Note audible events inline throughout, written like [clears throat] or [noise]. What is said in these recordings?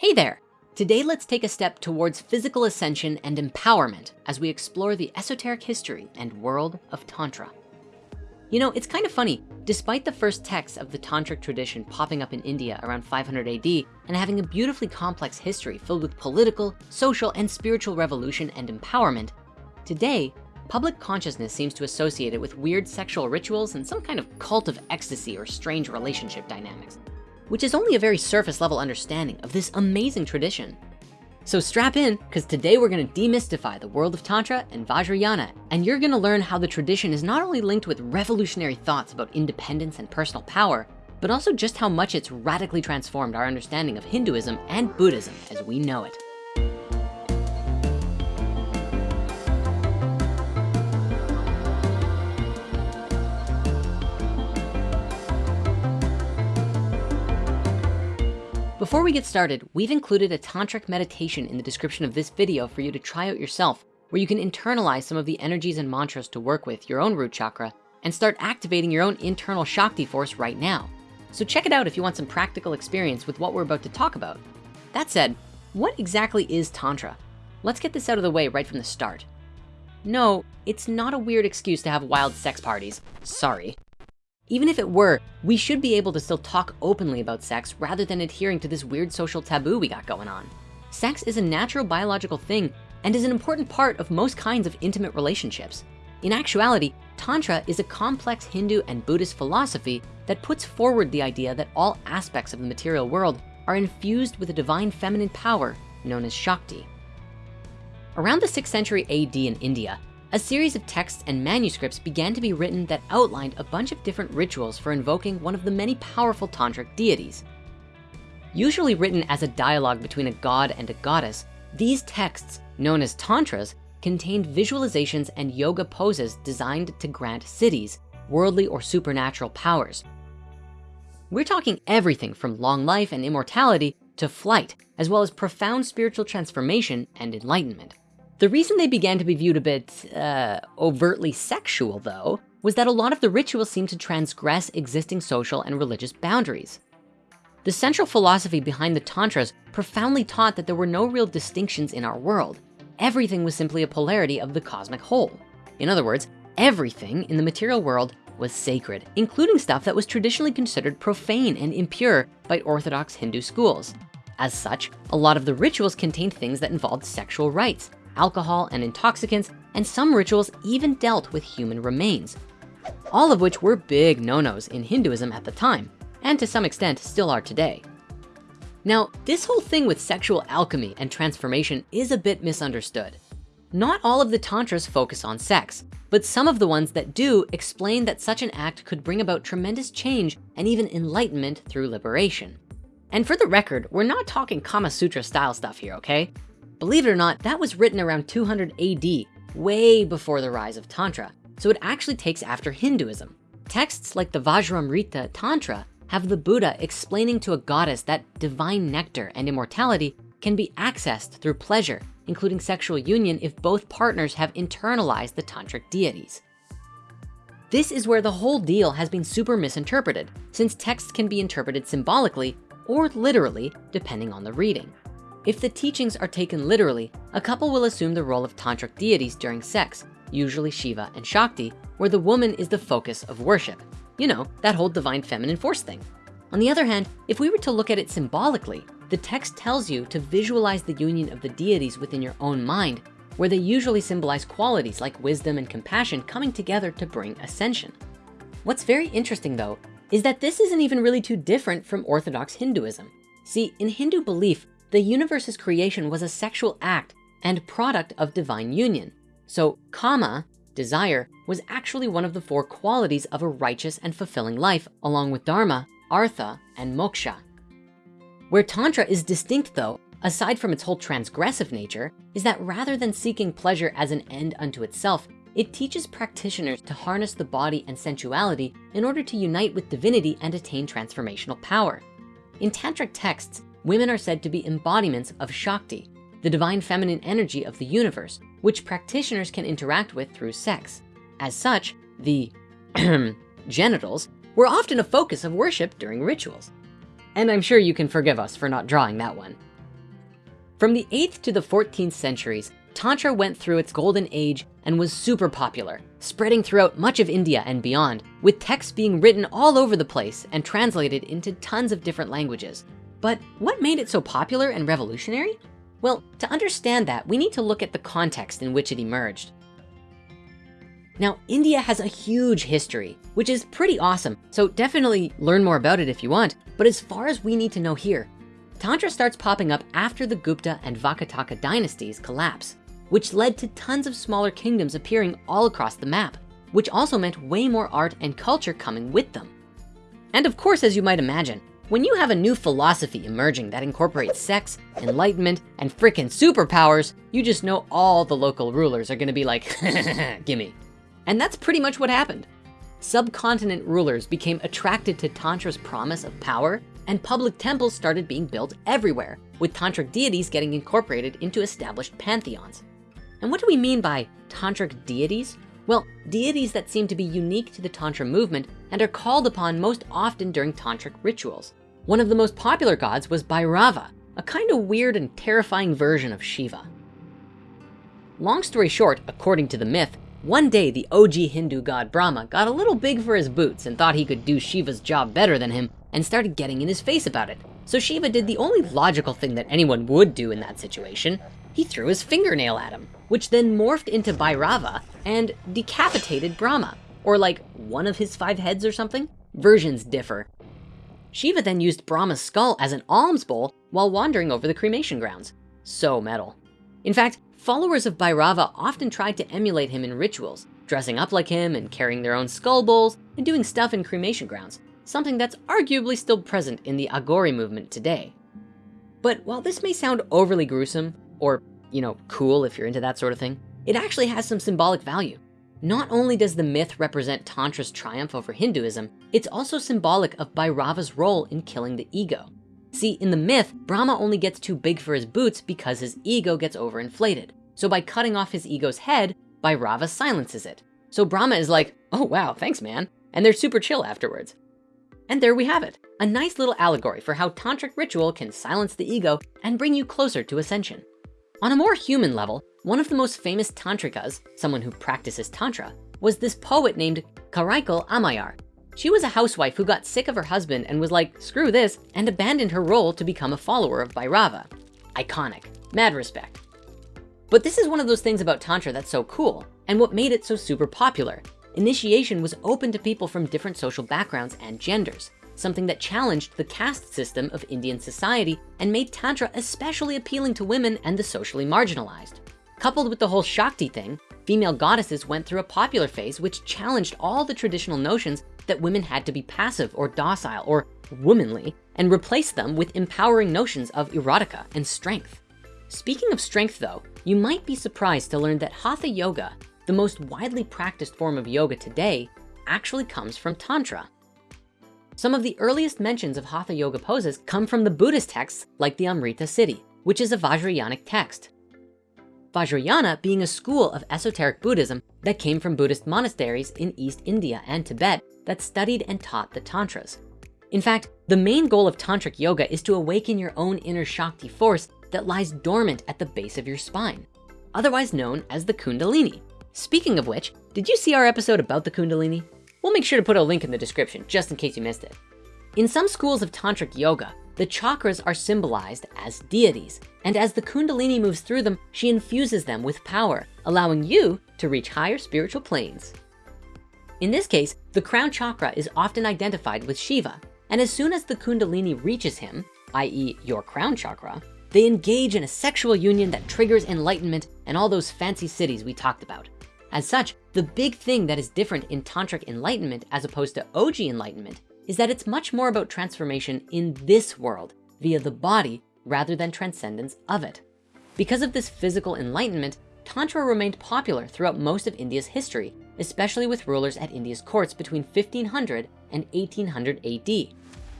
Hey there. Today, let's take a step towards physical ascension and empowerment as we explore the esoteric history and world of Tantra. You know, it's kind of funny, despite the first texts of the Tantric tradition popping up in India around 500 AD and having a beautifully complex history filled with political, social, and spiritual revolution and empowerment, today, public consciousness seems to associate it with weird sexual rituals and some kind of cult of ecstasy or strange relationship dynamics, which is only a very surface level understanding of this amazing tradition. So strap in, because today we're gonna demystify the world of Tantra and Vajrayana, and you're gonna learn how the tradition is not only linked with revolutionary thoughts about independence and personal power, but also just how much it's radically transformed our understanding of Hinduism and Buddhism as we know it. Before we get started, we've included a tantric meditation in the description of this video for you to try out yourself, where you can internalize some of the energies and mantras to work with your own root chakra and start activating your own internal Shakti force right now. So check it out if you want some practical experience with what we're about to talk about. That said, what exactly is Tantra? Let's get this out of the way right from the start. No, it's not a weird excuse to have wild sex parties, sorry. Even if it were, we should be able to still talk openly about sex rather than adhering to this weird social taboo we got going on. Sex is a natural biological thing and is an important part of most kinds of intimate relationships. In actuality, Tantra is a complex Hindu and Buddhist philosophy that puts forward the idea that all aspects of the material world are infused with a divine feminine power known as Shakti. Around the 6th century AD in India, a series of texts and manuscripts began to be written that outlined a bunch of different rituals for invoking one of the many powerful tantric deities. Usually written as a dialogue between a god and a goddess, these texts, known as tantras, contained visualizations and yoga poses designed to grant siddhis, worldly or supernatural powers. We're talking everything from long life and immortality to flight, as well as profound spiritual transformation and enlightenment. The reason they began to be viewed a bit uh, overtly sexual though, was that a lot of the rituals seemed to transgress existing social and religious boundaries. The central philosophy behind the tantras profoundly taught that there were no real distinctions in our world. Everything was simply a polarity of the cosmic whole. In other words, everything in the material world was sacred, including stuff that was traditionally considered profane and impure by Orthodox Hindu schools. As such, a lot of the rituals contained things that involved sexual rites, alcohol and intoxicants, and some rituals even dealt with human remains, all of which were big no-nos in Hinduism at the time, and to some extent still are today. Now, this whole thing with sexual alchemy and transformation is a bit misunderstood. Not all of the tantras focus on sex, but some of the ones that do explain that such an act could bring about tremendous change and even enlightenment through liberation. And for the record, we're not talking Kama Sutra style stuff here, okay? Believe it or not, that was written around 200 AD, way before the rise of Tantra. So it actually takes after Hinduism. Texts like the Vajramrita Tantra have the Buddha explaining to a goddess that divine nectar and immortality can be accessed through pleasure, including sexual union if both partners have internalized the tantric deities. This is where the whole deal has been super misinterpreted since texts can be interpreted symbolically or literally depending on the reading. If the teachings are taken literally, a couple will assume the role of tantric deities during sex, usually Shiva and Shakti, where the woman is the focus of worship. You know, that whole divine feminine force thing. On the other hand, if we were to look at it symbolically, the text tells you to visualize the union of the deities within your own mind, where they usually symbolize qualities like wisdom and compassion coming together to bring ascension. What's very interesting though, is that this isn't even really too different from Orthodox Hinduism. See, in Hindu belief, the universe's creation was a sexual act and product of divine union. So kama, desire, was actually one of the four qualities of a righteous and fulfilling life, along with dharma, artha, and moksha. Where tantra is distinct though, aside from its whole transgressive nature, is that rather than seeking pleasure as an end unto itself, it teaches practitioners to harness the body and sensuality in order to unite with divinity and attain transformational power. In tantric texts, women are said to be embodiments of Shakti, the divine feminine energy of the universe, which practitioners can interact with through sex. As such, the [clears throat] genitals were often a focus of worship during rituals. And I'm sure you can forgive us for not drawing that one. From the 8th to the 14th centuries, Tantra went through its golden age and was super popular, spreading throughout much of India and beyond, with texts being written all over the place and translated into tons of different languages. But what made it so popular and revolutionary? Well, to understand that, we need to look at the context in which it emerged. Now, India has a huge history, which is pretty awesome. So definitely learn more about it if you want. But as far as we need to know here, Tantra starts popping up after the Gupta and Vakataka dynasties collapse, which led to tons of smaller kingdoms appearing all across the map, which also meant way more art and culture coming with them. And of course, as you might imagine, when you have a new philosophy emerging that incorporates sex, enlightenment, and frickin' superpowers, you just know all the local rulers are gonna be like, [laughs] gimme. And that's pretty much what happened. Subcontinent rulers became attracted to Tantra's promise of power and public temples started being built everywhere, with tantric deities getting incorporated into established pantheons. And what do we mean by tantric deities? Well, deities that seem to be unique to the Tantra movement and are called upon most often during tantric rituals. One of the most popular gods was Bhairava, a kind of weird and terrifying version of Shiva. Long story short, according to the myth, one day the OG Hindu god Brahma got a little big for his boots and thought he could do Shiva's job better than him and started getting in his face about it. So Shiva did the only logical thing that anyone would do in that situation. He threw his fingernail at him, which then morphed into Bhairava and decapitated Brahma, or like one of his five heads or something. Versions differ. Shiva then used Brahma's skull as an alms bowl while wandering over the cremation grounds. So metal. In fact, followers of Bhairava often tried to emulate him in rituals, dressing up like him and carrying their own skull bowls and doing stuff in cremation grounds, something that's arguably still present in the Aghori movement today. But while this may sound overly gruesome or, you know, cool if you're into that sort of thing, it actually has some symbolic value. Not only does the myth represent Tantra's triumph over Hinduism, it's also symbolic of Bhairava's role in killing the ego. See, in the myth, Brahma only gets too big for his boots because his ego gets overinflated. So by cutting off his ego's head, Bhairava silences it. So Brahma is like, oh wow, thanks man. And they're super chill afterwards. And there we have it, a nice little allegory for how tantric ritual can silence the ego and bring you closer to ascension. On a more human level, one of the most famous tantrikas, someone who practices tantra, was this poet named Karaikal Ammayar. She was a housewife who got sick of her husband and was like, screw this, and abandoned her role to become a follower of Bhairava. Iconic, mad respect. But this is one of those things about Tantra that's so cool and what made it so super popular. Initiation was open to people from different social backgrounds and genders something that challenged the caste system of Indian society and made Tantra especially appealing to women and the socially marginalized. Coupled with the whole Shakti thing, female goddesses went through a popular phase which challenged all the traditional notions that women had to be passive or docile or womanly and replaced them with empowering notions of erotica and strength. Speaking of strength though, you might be surprised to learn that Hatha Yoga, the most widely practiced form of yoga today, actually comes from Tantra. Some of the earliest mentions of Hatha Yoga poses come from the Buddhist texts like the Amrita Siddhi, which is a Vajrayanic text. Vajrayana being a school of esoteric Buddhism that came from Buddhist monasteries in East India and Tibet that studied and taught the Tantras. In fact, the main goal of Tantric Yoga is to awaken your own inner Shakti force that lies dormant at the base of your spine, otherwise known as the Kundalini. Speaking of which, did you see our episode about the Kundalini? We'll make sure to put a link in the description just in case you missed it. In some schools of tantric yoga, the chakras are symbolized as deities. And as the Kundalini moves through them, she infuses them with power, allowing you to reach higher spiritual planes. In this case, the crown chakra is often identified with Shiva. And as soon as the Kundalini reaches him, i.e. your crown chakra, they engage in a sexual union that triggers enlightenment and all those fancy siddhis we talked about. As such, the big thing that is different in tantric enlightenment as opposed to OG enlightenment is that it's much more about transformation in this world via the body rather than transcendence of it. Because of this physical enlightenment, Tantra remained popular throughout most of India's history, especially with rulers at India's courts between 1500 and 1800 AD.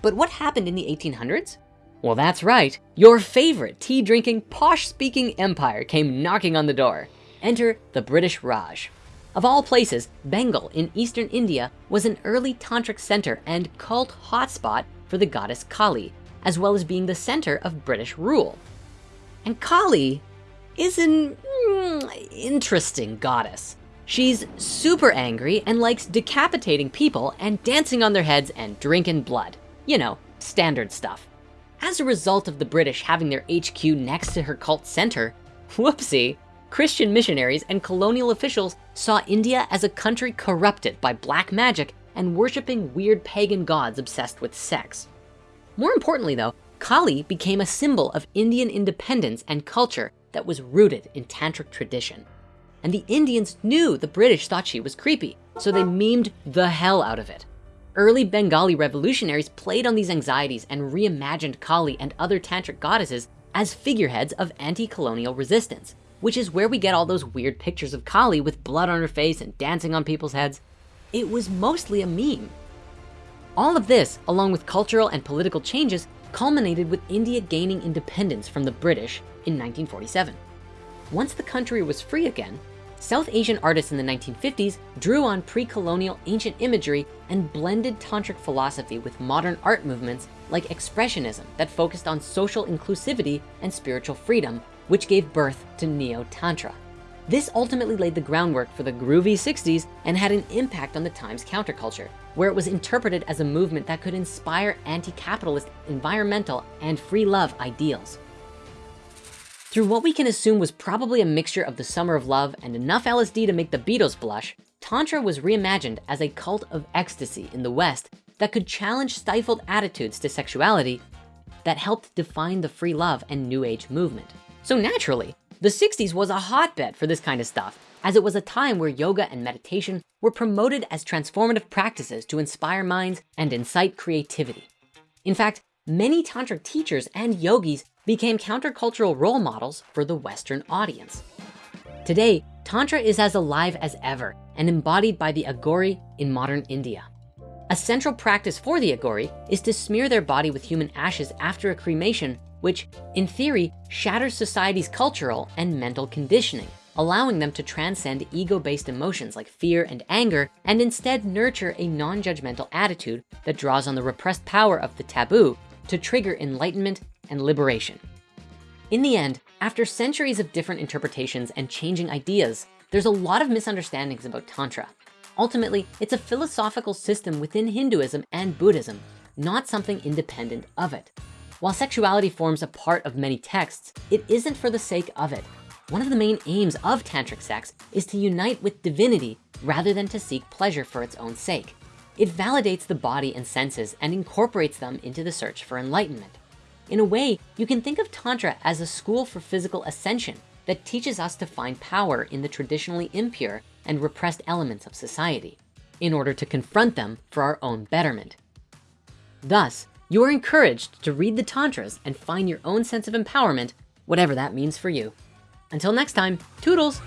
But what happened in the 1800s? Well, that's right. Your favorite tea drinking, posh speaking empire came knocking on the door. Enter the British Raj. Of all places, Bengal in Eastern India was an early tantric center and cult hotspot for the goddess Kali, as well as being the center of British rule. And Kali is an mm, interesting goddess. She's super angry and likes decapitating people and dancing on their heads and drinking blood. You know, standard stuff. As a result of the British having their HQ next to her cult center, [laughs] whoopsie, Christian missionaries and colonial officials saw India as a country corrupted by black magic and worshiping weird pagan gods obsessed with sex. More importantly though, Kali became a symbol of Indian independence and culture that was rooted in tantric tradition. And the Indians knew the British thought she was creepy, so they memed the hell out of it. Early Bengali revolutionaries played on these anxieties and reimagined Kali and other tantric goddesses as figureheads of anti-colonial resistance, which is where we get all those weird pictures of Kali with blood on her face and dancing on people's heads. It was mostly a meme. All of this, along with cultural and political changes, culminated with India gaining independence from the British in 1947. Once the country was free again, South Asian artists in the 1950s drew on pre-colonial ancient imagery and blended tantric philosophy with modern art movements like expressionism that focused on social inclusivity and spiritual freedom, which gave birth to Neo-Tantra. This ultimately laid the groundwork for the groovy 60s and had an impact on the time's counterculture, where it was interpreted as a movement that could inspire anti-capitalist, environmental, and free love ideals. Through what we can assume was probably a mixture of the summer of love and enough LSD to make the Beatles blush, Tantra was reimagined as a cult of ecstasy in the West that could challenge stifled attitudes to sexuality that helped define the free love and new age movement. So naturally, the 60s was a hotbed for this kind of stuff as it was a time where yoga and meditation were promoted as transformative practices to inspire minds and incite creativity. In fact, many tantric teachers and yogis became countercultural role models for the Western audience. Today, Tantra is as alive as ever and embodied by the Aghori in modern India. A central practice for the Aghori is to smear their body with human ashes after a cremation which in theory shatters society's cultural and mental conditioning, allowing them to transcend ego-based emotions like fear and anger and instead nurture a non-judgmental attitude that draws on the repressed power of the taboo to trigger enlightenment and liberation. In the end, after centuries of different interpretations and changing ideas, there's a lot of misunderstandings about Tantra. Ultimately, it's a philosophical system within Hinduism and Buddhism, not something independent of it. While sexuality forms a part of many texts, it isn't for the sake of it. One of the main aims of tantric sex is to unite with divinity rather than to seek pleasure for its own sake. It validates the body and senses and incorporates them into the search for enlightenment. In a way, you can think of Tantra as a school for physical ascension that teaches us to find power in the traditionally impure and repressed elements of society in order to confront them for our own betterment. Thus, you are encouraged to read the Tantras and find your own sense of empowerment, whatever that means for you. Until next time, toodles.